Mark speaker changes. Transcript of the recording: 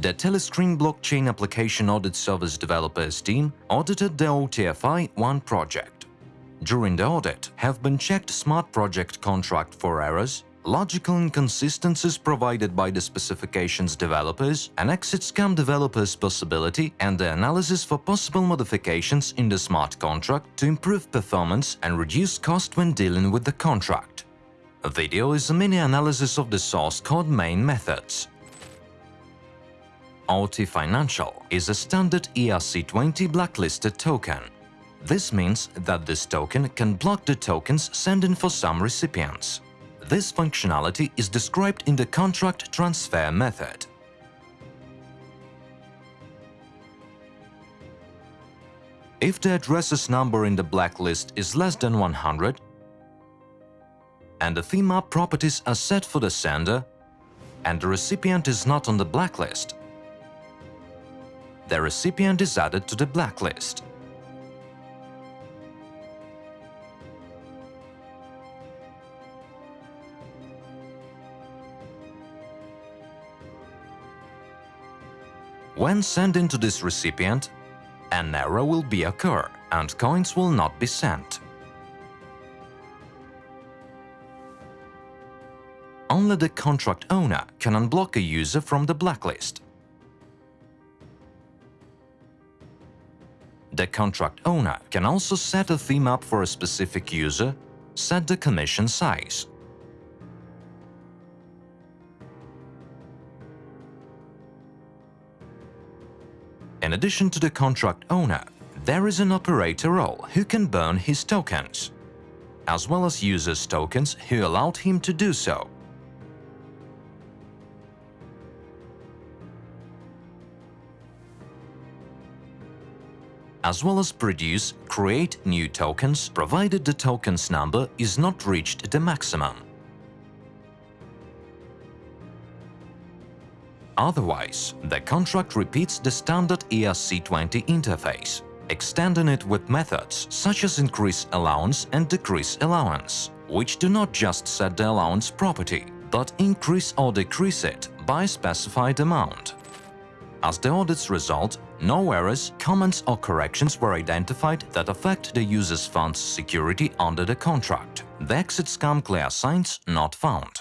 Speaker 1: the Telescreen Blockchain Application Audit Service Developers team audited the OTFI-1 project. During the audit have been checked smart project contract for errors, logical inconsistencies provided by the specifications developers, an exit scam developers possibility and the analysis for possible modifications in the smart contract to improve performance and reduce cost when dealing with the contract. A video is a mini analysis of the source code main methods. OT Financial is a standard ERC20 blacklisted token. This means that this token can block the tokens sent in for some recipients. This functionality is described in the contract transfer method. If the addresses number in the blacklist is less than 100, and the theme properties are set for the sender, and the recipient is not on the blacklist, the recipient is added to the blacklist. When sending to this recipient, an error will be occur and coins will not be sent. Only the contract owner can unblock a user from the blacklist. The contract owner can also set a theme up for a specific user, set the commission size. In addition to the contract owner, there is an operator role who can burn his tokens, as well as users' tokens who allowed him to do so. As well as produce, create new tokens provided the token's number is not reached the maximum. Otherwise, the contract repeats the standard ERC20 interface, extending it with methods such as increase allowance and decrease allowance, which do not just set the allowance property, but increase or decrease it by specified amount. As the audit's result, no errors, comments or corrections were identified that affect the user's fund's security under the contract. The exit scam clear signs not found.